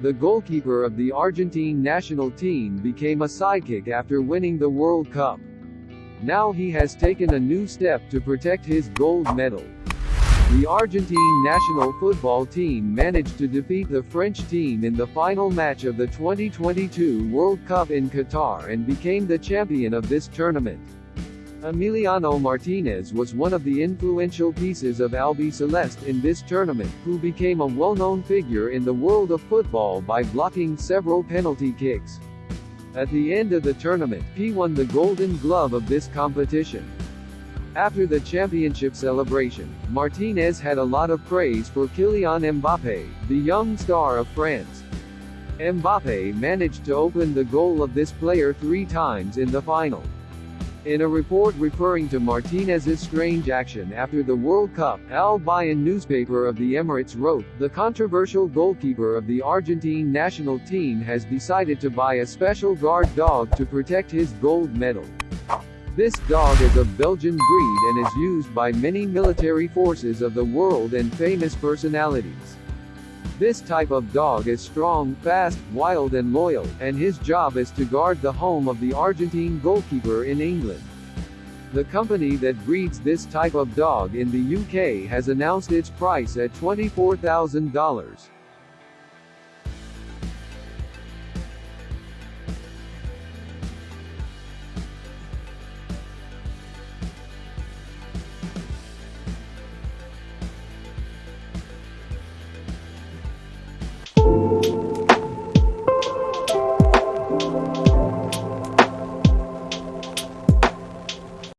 the goalkeeper of the Argentine national team became a sidekick after winning the World Cup. Now he has taken a new step to protect his gold medal. The Argentine national football team managed to defeat the French team in the final match of the 2022 World Cup in Qatar and became the champion of this tournament. Emiliano Martinez was one of the influential pieces of Albiceleste in this tournament, who became a well-known figure in the world of football by blocking several penalty kicks. At the end of the tournament, he won the Golden Glove of this competition. After the championship celebration, Martinez had a lot of praise for Kylian Mbappe, the young star of France. Mbappe managed to open the goal of this player three times in the final. In a report referring to Martinez's strange action after the World Cup, Al Bayan newspaper of the Emirates wrote, the controversial goalkeeper of the Argentine national team has decided to buy a special guard dog to protect his gold medal. This dog is of Belgian breed and is used by many military forces of the world and famous personalities. This type of dog is strong, fast, wild and loyal, and his job is to guard the home of the Argentine goalkeeper in England. The company that breeds this type of dog in the UK has announced its price at $24,000.